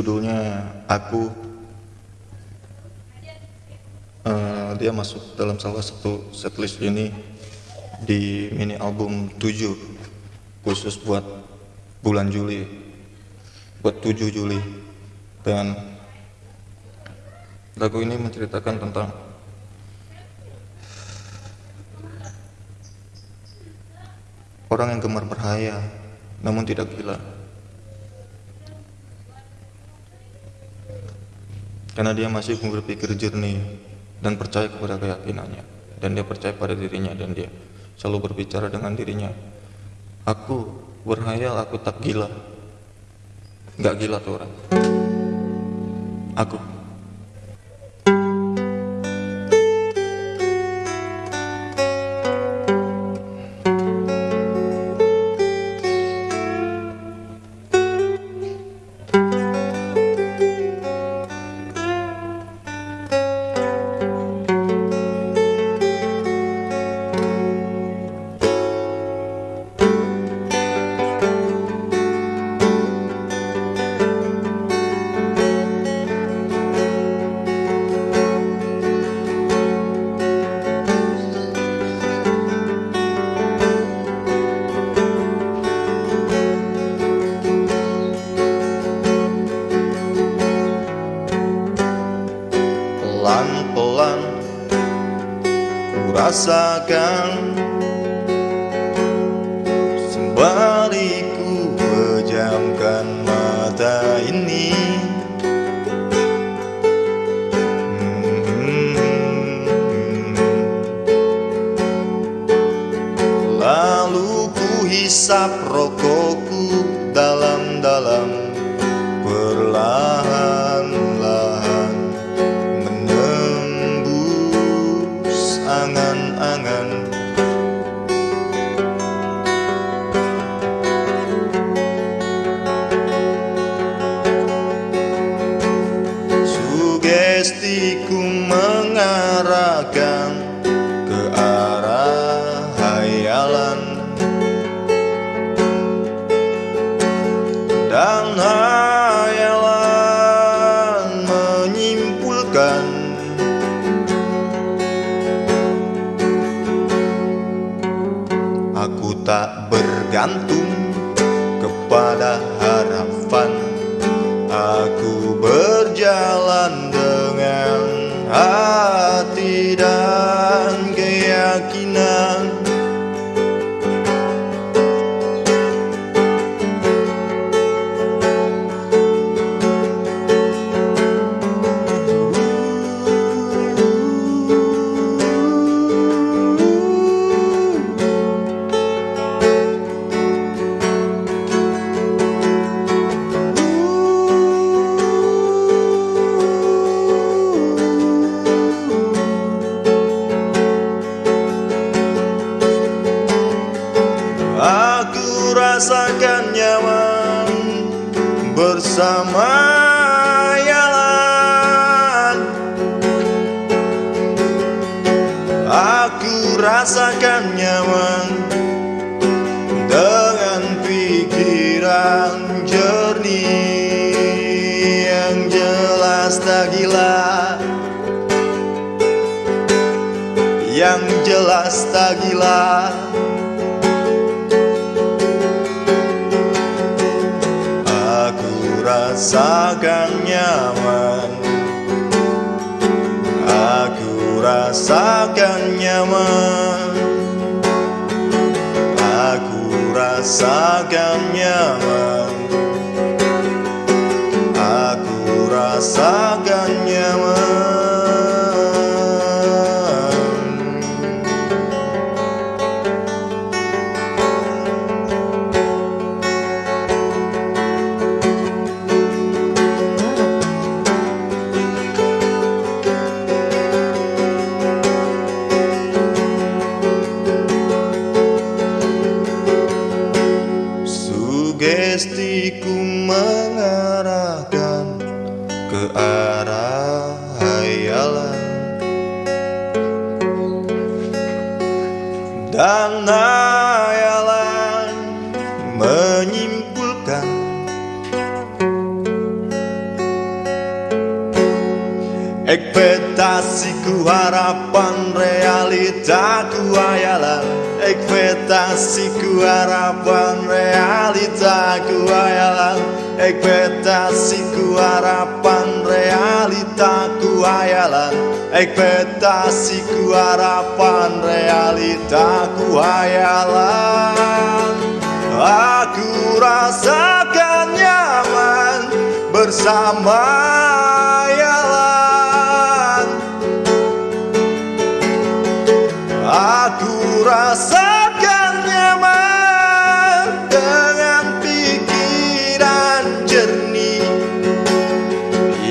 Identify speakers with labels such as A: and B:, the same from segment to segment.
A: judulnya aku. Uh, dia masuk dalam salah satu setlist ini di mini album 7 khusus buat bulan Juli buat 7 Juli. Dan lagu ini menceritakan tentang orang yang gemar berhayal namun tidak gila karena dia masih berpikir jernih dan percaya kepada keyakinannya. Dan dia percaya pada dirinya dan dia selalu berbicara dengan dirinya. Aku berhayal aku tak gila. Nggak gila tuh orang. Aku rasakan. Sembari ku pejamkan mata ini. Lalu ku hisap rokokku dalam-dalam Sugestiku mengarahkan ke arah hayalan Dan hayalan menyimpulkan Aku tak bergantung kepada harapan. Aku berjalan bersama Yalan Aku rasakan nyaman dengan pikiran jernih yang jelas tak gila. Yang jelas tak gila rasakan nyaman. Aku rasakan nyaman. Aku rasakan nyaman. Aku rasakan mengarahkan ke arah hayalan Dan hayalan menyimpulkan
B: Ekspektasiku harapan realitaku hayalan Ekspektasiku harapan realitaku hayalan Ekspektasiku harapan realitaku hayalan. Ekspektasiku harapan realitaku hayalan. Aku rasakan nyaman bersama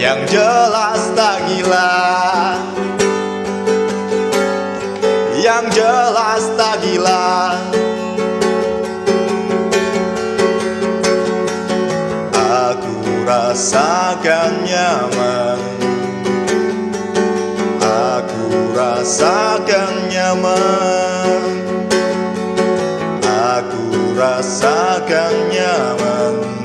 B: Yang jelas tak gila. Yang jelas tak gila. Aku rasakan nyaman. Aku rasakan nyaman. Aku rasakan nyaman